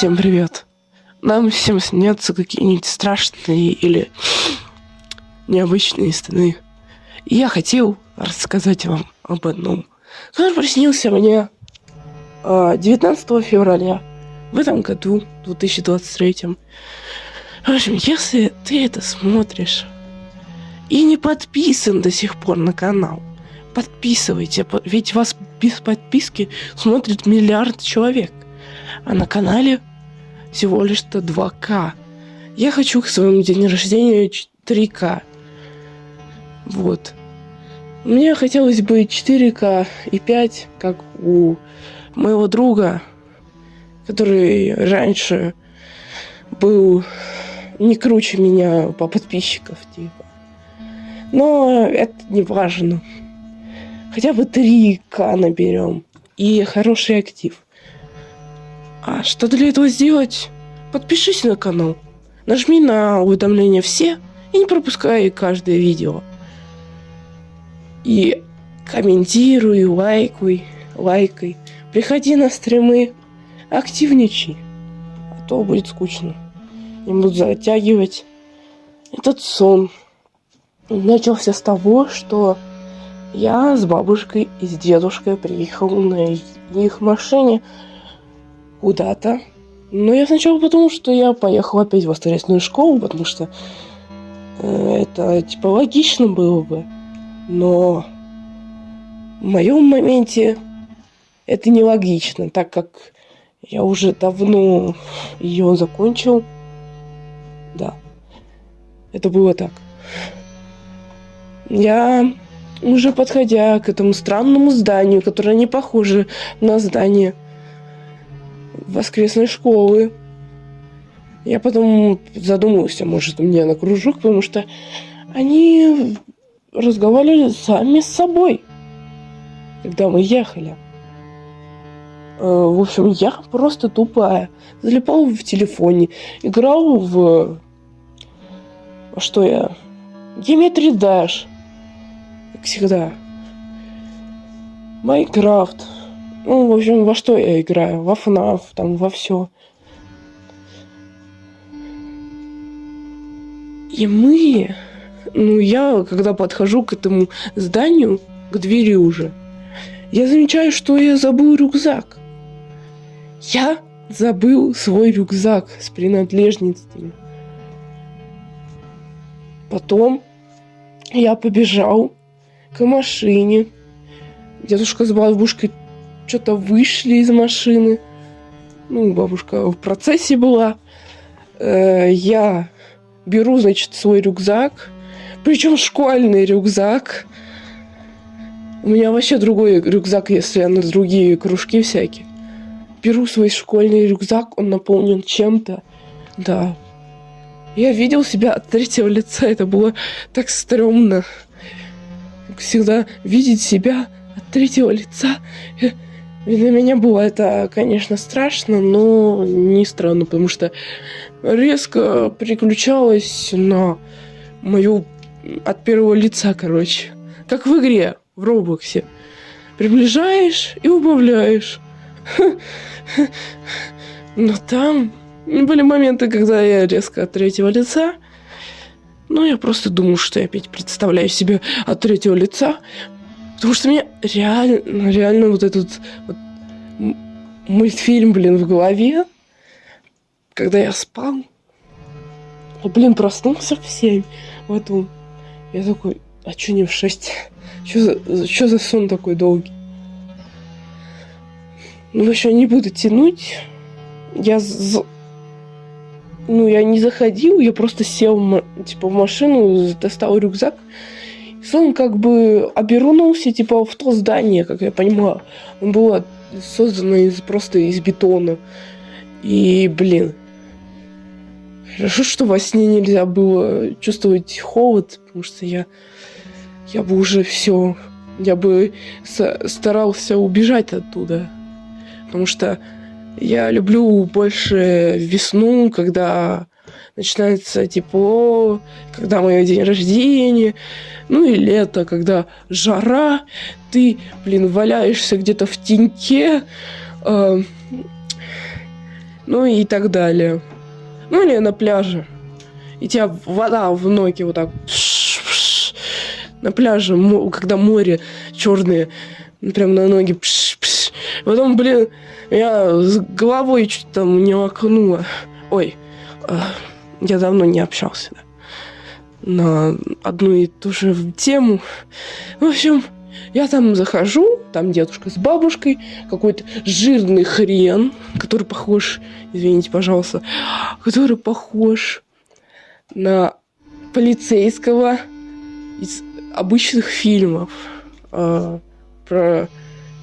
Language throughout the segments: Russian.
Всем привет. Нам всем снятся какие-нибудь страшные или необычные сны. Я хотел рассказать вам об одном. Который приснился мне 19 а, февраля в этом году, 2023. В общем, если ты это смотришь и не подписан до сих пор на канал, подписывайте, ведь вас без подписки смотрит миллиард человек. А на канале всего лишь-то 2К. Я хочу к своему день рождения 3К. Вот. Мне хотелось бы 4К и 5, как у моего друга, который раньше был не круче меня по подписчиков, типа. Но это не важно. Хотя бы 3К наберем. И хороший актив. А что для этого сделать? Подпишись на канал. Нажми на уведомления все и не пропускай каждое видео. И комментируй, лайкуй, лайкай. Приходи на стримы, активничай. А то будет скучно. Я буду затягивать этот сон. Начался с того, что я с бабушкой и с дедушкой приехал на их машине куда-то. Но я сначала подумал, что я поехал опять в воскресную школу, потому что э, это типа логично было бы. Но в моем моменте это нелогично, так как я уже давно ее закончил. Да, это было так. Я уже подходя к этому странному зданию, которое не похоже на здание воскресной школы, я потом задумался, может, мне на кружок, потому что они разговаривали сами с собой, когда мы ехали. Э, в общем, я просто тупая. Залипал в телефоне, играл в... Что я? Geometry Dash как всегда. Майнкрафт. Ну, в общем, во что я играю? Во FNAF, там, во все. И мы... Ну, я, когда подхожу к этому зданию, к двери уже, я замечаю, что я забыл рюкзак. Я забыл свой рюкзак с принадлежностями. Потом я побежал к машине. Дедушка с бабушкой что-то вышли из машины. Ну, бабушка в процессе была. Э, я беру, значит, свой рюкзак. Причем школьный рюкзак. У меня вообще другой рюкзак, если на другие кружки всякие. Беру свой школьный рюкзак, он наполнен чем-то. Да. Я видел себя от третьего лица, это было так стрёмно всегда видеть себя от третьего лица. Для меня было это, конечно, страшно, но не странно, потому что резко переключалась на мою от первого лица, короче. Как в игре, в Роблоксе. Приближаешь и убавляешь. Но там были моменты, когда я резко от третьего лица ну, я просто думаю, что я опять представляю себе от третьего лица. Потому что мне реально, реально вот этот вот мультфильм, блин, в голове, когда я спал, я, блин, проснулся в 7 вот он. Я такой, а чё не в 6? Чё за, чё за сон такой долгий? Ну, в не буду тянуть. Я ну, я не заходил, я просто сел, типа, в машину, достал рюкзак. И он как бы обернулся, типа, в то здание, как я понимаю. Он был создан из, просто из бетона. И, блин, хорошо, что во сне нельзя было чувствовать холод, потому что я, я бы уже все, я бы старался убежать оттуда. Потому что я люблю больше весну, когда начинается тепло, когда мой день рождения, ну и лето, когда жара, ты, блин, валяешься где-то в теньке, э, Ну и так далее. Ну или на пляже. И тебя вода в ноги вот так на пляже, когда море черное, прям на ноги. Пш, пш. Потом, блин, я с головой чуть там не окунула. Ой, э, я давно не общался да, на одну и ту же тему. В общем, я там захожу, там дедушка с бабушкой, какой-то жирный хрен, который похож, извините, пожалуйста, который похож на полицейского из обычных фильмов, э, про,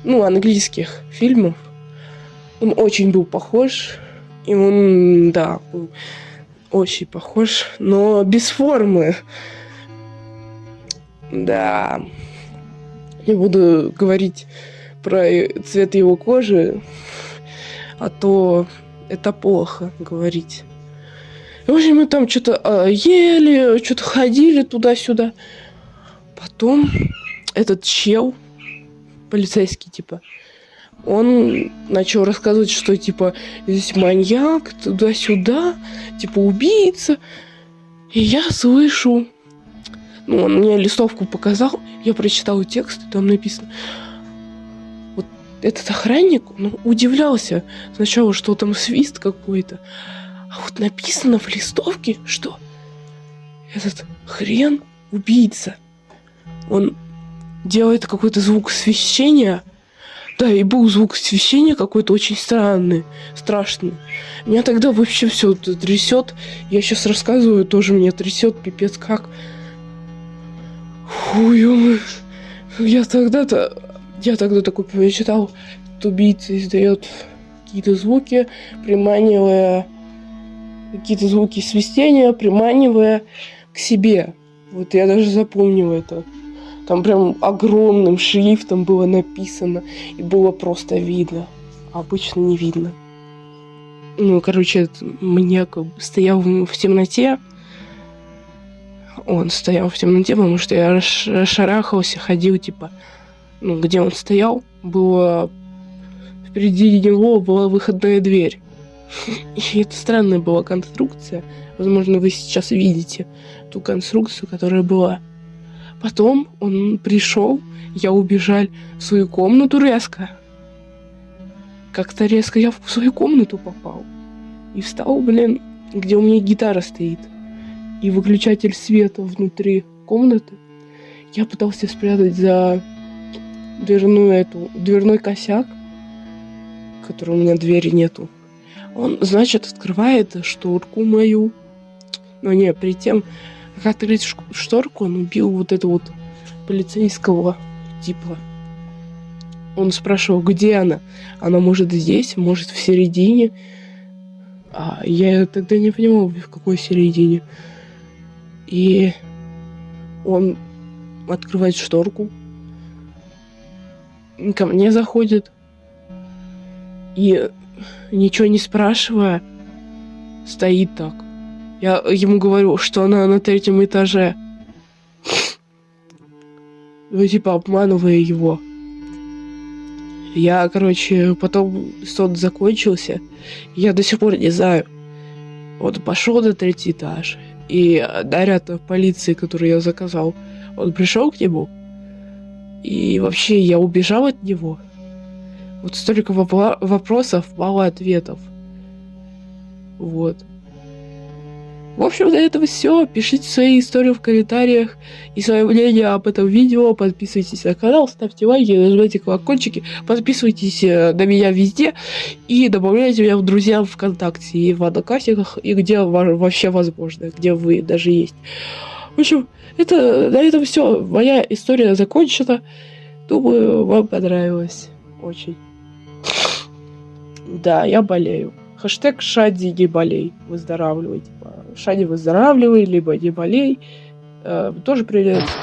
ну, английских фильмов. Он очень был похож, и он, да, был очень похож, но без формы. Да. Не буду говорить про цвет его кожи, а то это плохо говорить. В общем, мы там что-то э, ели, что-то ходили туда-сюда. Потом этот чел, полицейский, типа, он начал рассказывать, что, типа, здесь маньяк, туда-сюда, типа, убийца. И я слышу... Ну, он мне листовку показал, я прочитал текст, там написано... Вот этот охранник, ну, удивлялся сначала, что там свист какой-то. А вот написано в листовке, что этот хрен убийца. Он делает какой-то звук священия. Да, и был звук священия какой-то очень странный, страшный. Меня тогда вообще все трясет. Я сейчас рассказываю, тоже меня трясет, пипец как. Фу, Я тогда-то... Я тогда такой прочитал, что убийца издает какие-то звуки, приманивая какие-то звуки свистения, приманивая к себе. Вот я даже запомнил это. Там прям огромным шрифтом было написано, и было просто видно. А обычно не видно. Ну, короче, мне стоял в темноте. Он стоял в темноте, потому что я шарахался, ходил, типа, ну, где он стоял, было... Впереди него была выходная дверь. И это странная была конструкция. Возможно, вы сейчас видите ту конструкцию, которая была. Потом он пришел, я убежал в свою комнату резко. Как-то резко я в свою комнату попал. И встал, блин, где у меня гитара стоит. И выключатель света внутри комнаты. Я пытался спрятать за дверную эту, дверной косяк, который у меня двери нету. Он, значит, открывает шторку мою. Но не, перед тем, открыть шторку, он убил вот этого вот полицейского типа. Он спрашивал, где она. Она может здесь, может в середине. А я тогда не понимал, в какой середине. И он открывает шторку. Ко мне заходит. И ничего не спрашивая, стоит так. Я ему говорю, что она на третьем этаже. Ну, типа, обманывая его. Я, короче, потом сон закончился. Я до сих пор не знаю. Вот пошел на третий этаж. И наряд полиции, который я заказал, он пришел к нему. И вообще я убежал от него. Вот столько вопросов, мало ответов. Вот. В общем, на этом все. Пишите свои истории в комментариях и свое мнение об этом видео. Подписывайтесь на канал, ставьте лайки, нажимайте колокольчики, подписывайтесь э, на меня везде и добавляйте меня в друзья ВКонтакте и в Одноклассниках, и где вообще возможно, где вы даже есть. В общем, это на этом все. Моя история закончена. Думаю, вам понравилось. Очень. Да, я болею. Хэштег Шади не болей. Выздоравливай. Шади выздоравливай, либо не болей. Э, тоже придется.